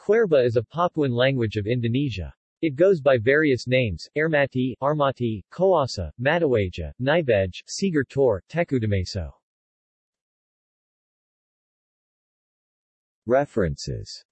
Kwerba is a Papuan language of Indonesia. It goes by various names, Airmati, Armati, Koassa, Matawaja, Nibej, Sigertor, Tor, Tekutameso. References